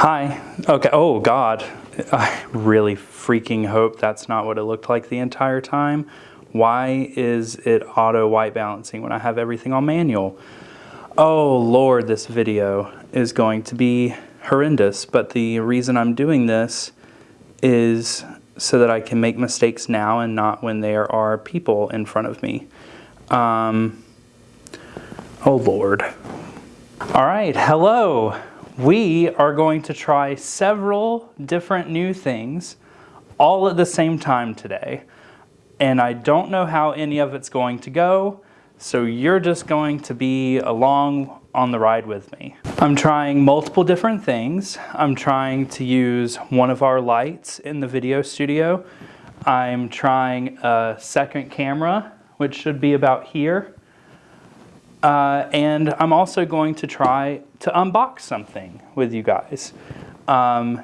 Hi. Okay. Oh, God. I really freaking hope that's not what it looked like the entire time. Why is it auto white balancing when I have everything on manual? Oh, Lord, this video is going to be horrendous. But the reason I'm doing this is so that I can make mistakes now and not when there are people in front of me. Um, oh, Lord. All right. Hello we are going to try several different new things all at the same time today. And I don't know how any of it's going to go, so you're just going to be along on the ride with me. I'm trying multiple different things. I'm trying to use one of our lights in the video studio. I'm trying a second camera, which should be about here. Uh, and I'm also going to try to unbox something with you guys. Um,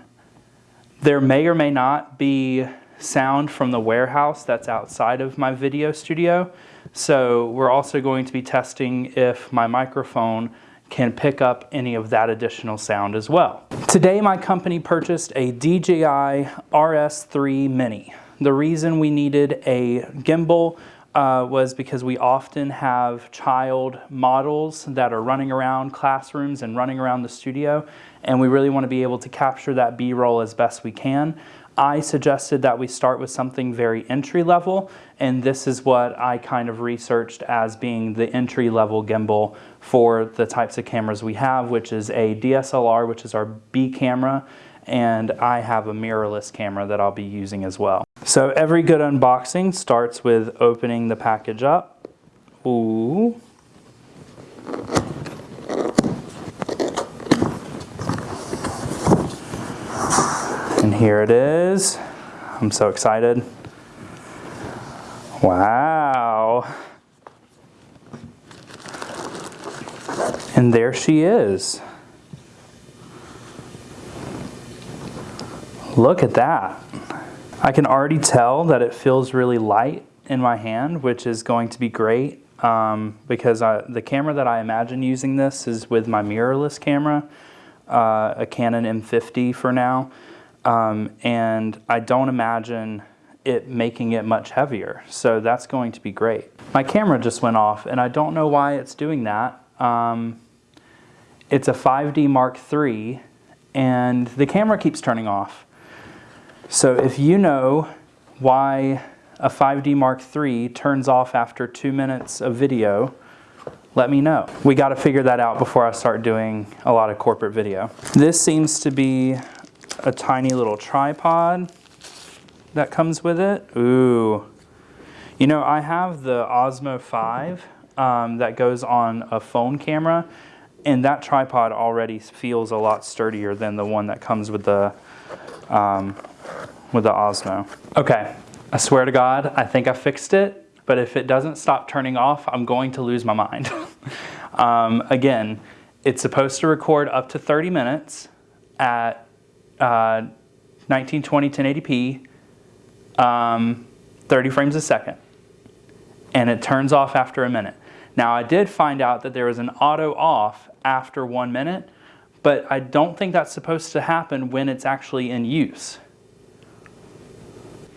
there may or may not be sound from the warehouse that's outside of my video studio. So we're also going to be testing if my microphone can pick up any of that additional sound as well. Today my company purchased a DJI RS3 Mini. The reason we needed a gimbal uh, was because we often have child models that are running around classrooms and running around the studio, and we really want to be able to capture that B-roll as best we can. I suggested that we start with something very entry level, and this is what I kind of researched as being the entry level gimbal for the types of cameras we have, which is a DSLR, which is our B camera, and I have a mirrorless camera that I'll be using as well. So every good unboxing starts with opening the package up. Ooh. And here it is. I'm so excited. Wow. And there she is. Look at that. I can already tell that it feels really light in my hand, which is going to be great um, because I, the camera that I imagine using this is with my mirrorless camera, uh, a Canon M50 for now, um, and I don't imagine it making it much heavier, so that's going to be great. My camera just went off, and I don't know why it's doing that. Um, it's a 5D Mark III, and the camera keeps turning off. So if you know why a 5D Mark III turns off after two minutes of video, let me know. We got to figure that out before I start doing a lot of corporate video. This seems to be a tiny little tripod that comes with it. Ooh. You know, I have the Osmo 5 um, that goes on a phone camera, and that tripod already feels a lot sturdier than the one that comes with the um, with the Osmo. Okay, I swear to God, I think I fixed it, but if it doesn't stop turning off, I'm going to lose my mind. um, again, it's supposed to record up to 30 minutes at uh, 1920 1080p, um, 30 frames a second, and it turns off after a minute. Now, I did find out that there was an auto off after one minute, but I don't think that's supposed to happen when it's actually in use.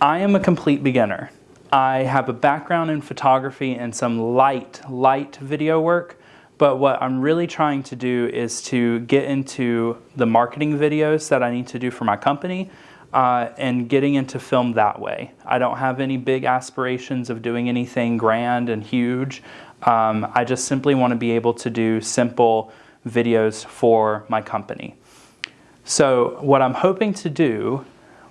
I am a complete beginner. I have a background in photography and some light, light video work, but what I'm really trying to do is to get into the marketing videos that I need to do for my company uh, and getting into film that way. I don't have any big aspirations of doing anything grand and huge. Um, I just simply want to be able to do simple videos for my company. So what I'm hoping to do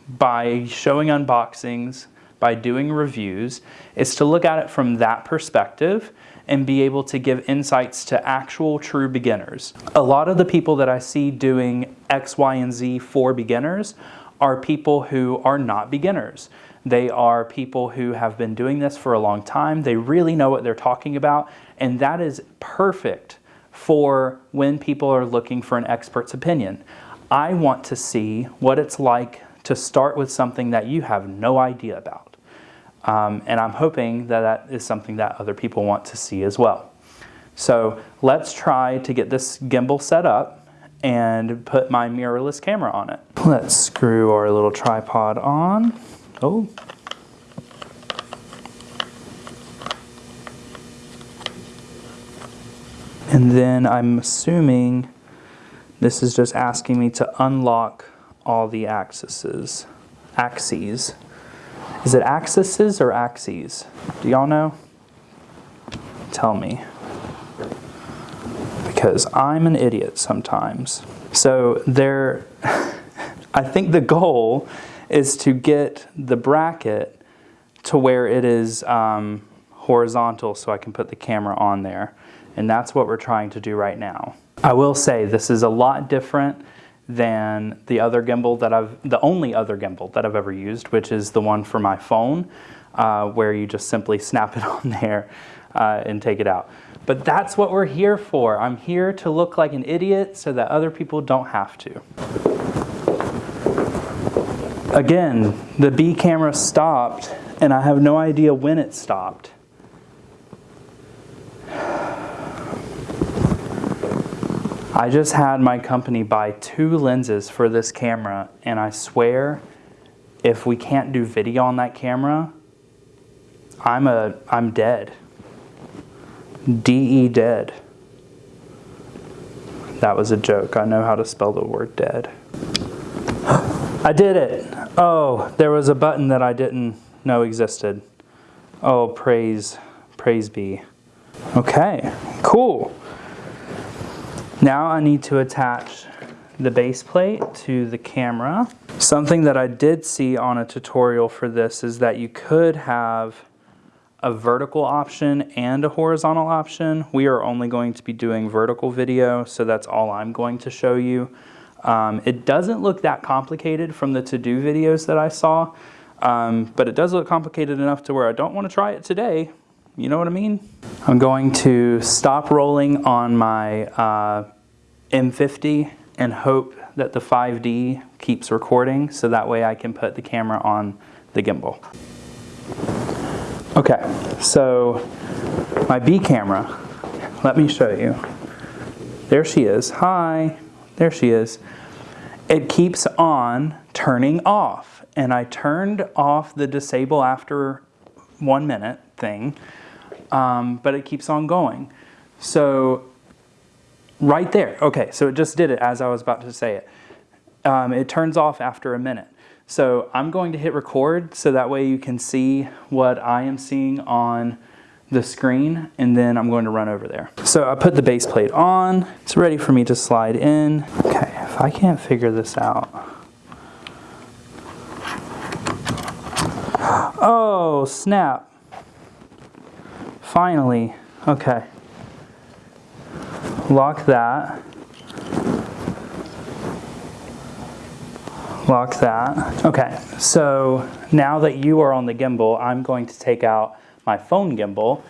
by showing unboxings, by doing reviews, is to look at it from that perspective and be able to give insights to actual true beginners. A lot of the people that I see doing X, Y, and Z for beginners are people who are not beginners. They are people who have been doing this for a long time. They really know what they're talking about, and that is perfect for when people are looking for an expert's opinion. I want to see what it's like to start with something that you have no idea about. Um, and I'm hoping that that is something that other people want to see as well. So let's try to get this gimbal set up and put my mirrorless camera on it. Let's screw our little tripod on. Oh. And then I'm assuming this is just asking me to unlock all the axes. Axes. Is it axes or axes? Do y'all know? Tell me. Because I'm an idiot sometimes. So there, I think the goal is to get the bracket to where it is um, horizontal so I can put the camera on there. And that's what we're trying to do right now. I will say this is a lot different than the other gimbal that I've, the only other gimbal that I've ever used, which is the one for my phone, uh, where you just simply snap it on there uh, and take it out. But that's what we're here for. I'm here to look like an idiot so that other people don't have to. Again, the B camera stopped and I have no idea when it stopped. I just had my company buy two lenses for this camera, and I swear, if we can't do video on that camera, I'm a I'm dead. DE dead. That was a joke. I know how to spell the word dead. I did it. Oh, there was a button that I didn't know existed. Oh, praise praise be. Okay, cool. Now I need to attach the base plate to the camera. Something that I did see on a tutorial for this is that you could have a vertical option and a horizontal option. We are only going to be doing vertical video, so that's all I'm going to show you. Um, it doesn't look that complicated from the to-do videos that I saw, um, but it does look complicated enough to where I don't want to try it today, you know what I mean? I'm going to stop rolling on my uh, M50 and hope that the 5D keeps recording so that way I can put the camera on the gimbal. Okay, so my B camera, let me show you. There she is. Hi, there she is. It keeps on turning off and I turned off the disable after one minute thing um, but it keeps on going. So right there, okay, so it just did it as I was about to say it. Um, it turns off after a minute. So I'm going to hit record so that way you can see what I am seeing on the screen and then I'm going to run over there. So I put the base plate on, it's ready for me to slide in. Okay, if I can't figure this out. Oh, snap. Finally, okay. Lock that. Lock that. Okay, so now that you are on the gimbal, I'm going to take out my phone gimbal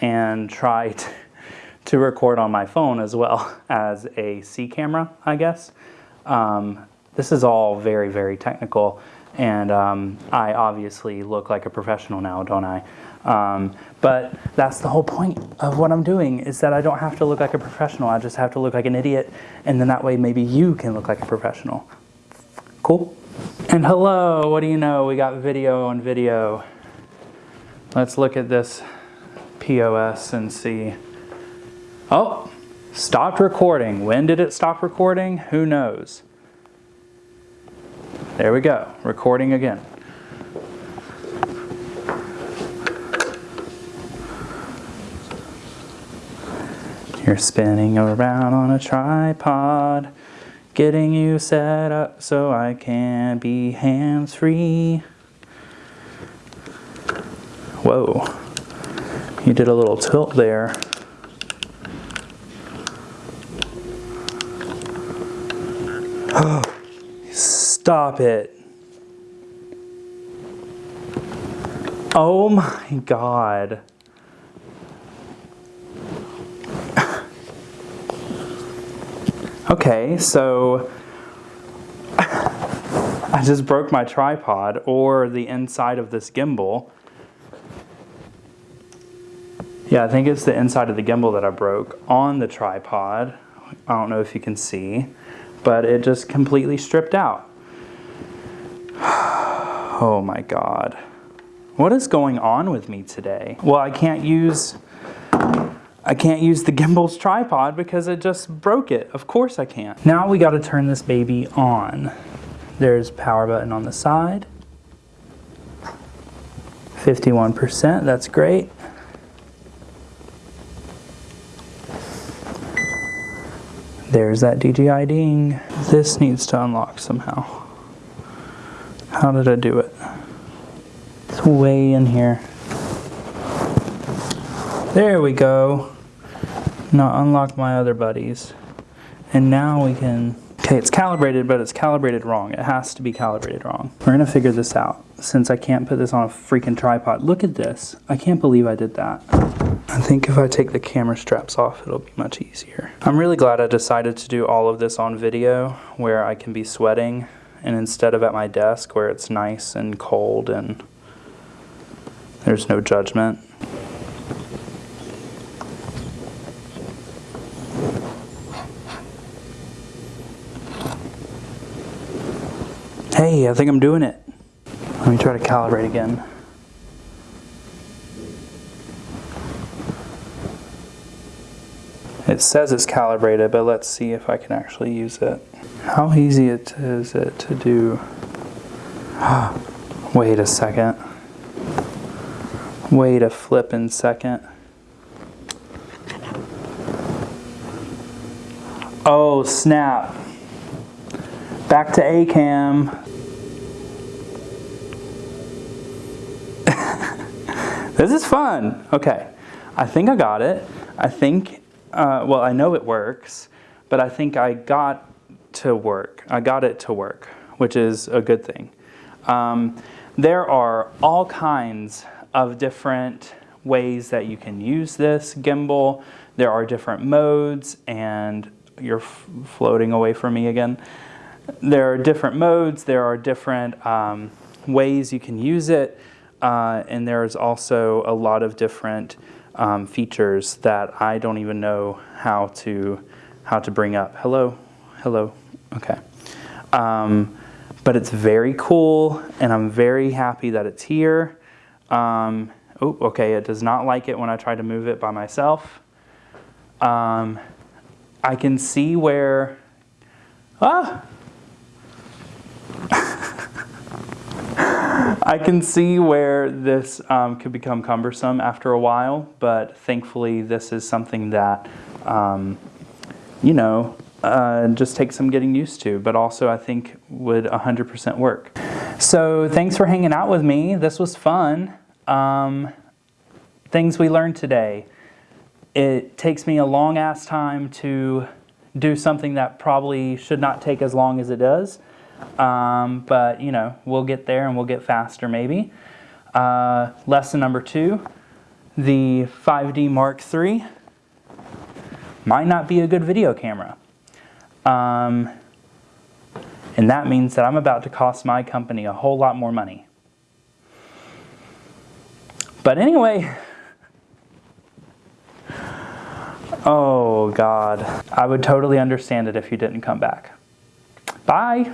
and try to, to record on my phone as well as a C camera, I guess. Um, this is all very, very technical, and um, I obviously look like a professional now, don't I? Um, but that's the whole point of what I'm doing is that I don't have to look like a professional. I just have to look like an idiot, and then that way maybe you can look like a professional. Cool? And hello, what do you know? We got video on video. Let's look at this POS and see. Oh, stopped recording. When did it stop recording? Who knows? There we go, recording again. You're spinning around on a tripod, getting you set up so I can be hands-free. Whoa, you did a little tilt there. Oh. Stop it. Oh my God. Okay, so I just broke my tripod or the inside of this gimbal. Yeah, I think it's the inside of the gimbal that I broke on the tripod. I don't know if you can see. but it just completely stripped out. Oh my god. What is going on with me today? Well, I can't use I can't use the gimbal's tripod because it just broke it. Of course I can't. Now we got to turn this baby on. There's power button on the side. 51%, that's great. There's that DJI ding. This needs to unlock somehow. How did I do it? Way in here. There we go. Now unlock my other buddies. And now we can, okay, it's calibrated, but it's calibrated wrong. It has to be calibrated wrong. We're gonna figure this out since I can't put this on a freaking tripod. Look at this. I can't believe I did that. I think if I take the camera straps off, it'll be much easier. I'm really glad I decided to do all of this on video where I can be sweating and instead of at my desk where it's nice and cold and there's no judgment. Hey, I think I'm doing it. Let me try to calibrate again. It says it's calibrated, but let's see if I can actually use it. How easy it is it to do? Wait a second. Wait a flippin' second. Oh, snap. Back to ACAM. this is fun. Okay, I think I got it. I think, uh, well, I know it works, but I think I got to work. I got it to work, which is a good thing. Um, there are all kinds of different ways that you can use this gimbal. There are different modes, and you're floating away from me again. There are different modes, there are different um, ways you can use it, uh, and there's also a lot of different um, features that I don't even know how to how to bring up. Hello, hello. Okay. Um, but it's very cool, and I'm very happy that it's here. Um, oh, okay, it does not like it when I try to move it by myself. Um, I can see where, ah! I can see where this um, could become cumbersome after a while, but thankfully this is something that, um, you know, uh, just takes some getting used to, but also I think would 100% work. So thanks for hanging out with me. This was fun. Um, things we learned today. It takes me a long ass time to do something that probably should not take as long as it does. Um, but you know, we'll get there and we'll get faster maybe. Uh, lesson number two, the 5D Mark III might not be a good video camera. Um, and that means that I'm about to cost my company a whole lot more money. But anyway, oh God, I would totally understand it if you didn't come back. Bye.